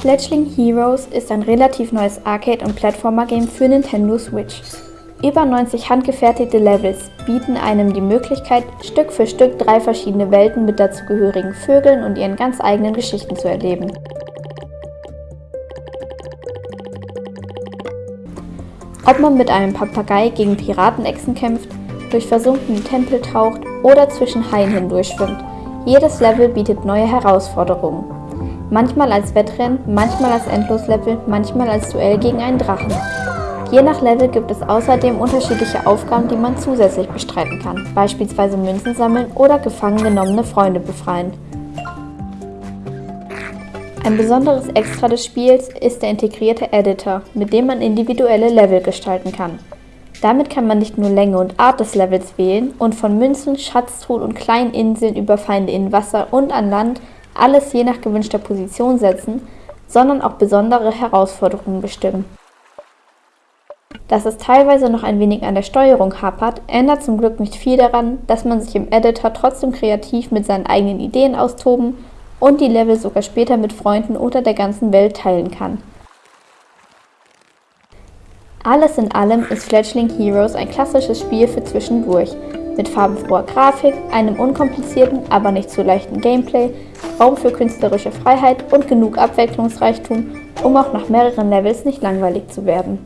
Fledgling Heroes ist ein relativ neues Arcade- und Plattformer-Game für Nintendo Switch. Über 90 handgefertigte Levels bieten einem die Möglichkeit, Stück für Stück drei verschiedene Welten mit dazugehörigen Vögeln und ihren ganz eigenen Geschichten zu erleben. Ob man mit einem Papagei gegen Piratenechsen kämpft, durch versunkene Tempel taucht oder zwischen Haien hindurchschwimmt, jedes Level bietet neue Herausforderungen. Manchmal als Wettrennen, manchmal als Endloslevel, manchmal als Duell gegen einen Drachen. Je nach Level gibt es außerdem unterschiedliche Aufgaben, die man zusätzlich bestreiten kann, beispielsweise Münzen sammeln oder gefangen genommene Freunde befreien. Ein besonderes Extra des Spiels ist der integrierte Editor, mit dem man individuelle Level gestalten kann. Damit kann man nicht nur Länge und Art des Levels wählen und von Münzen, Schatztruhen und kleinen Inseln über Feinde in Wasser und an Land alles je nach gewünschter Position setzen, sondern auch besondere Herausforderungen bestimmen. Dass es teilweise noch ein wenig an der Steuerung hapert, ändert zum Glück nicht viel daran, dass man sich im Editor trotzdem kreativ mit seinen eigenen Ideen austoben und die Level sogar später mit Freunden oder der ganzen Welt teilen kann. Alles in allem ist Fledgling Heroes ein klassisches Spiel für zwischendurch, mit farbenfroher Grafik, einem unkomplizierten, aber nicht zu leichten Gameplay, Raum für künstlerische Freiheit und genug Abwechslungsreichtum, um auch nach mehreren Levels nicht langweilig zu werden.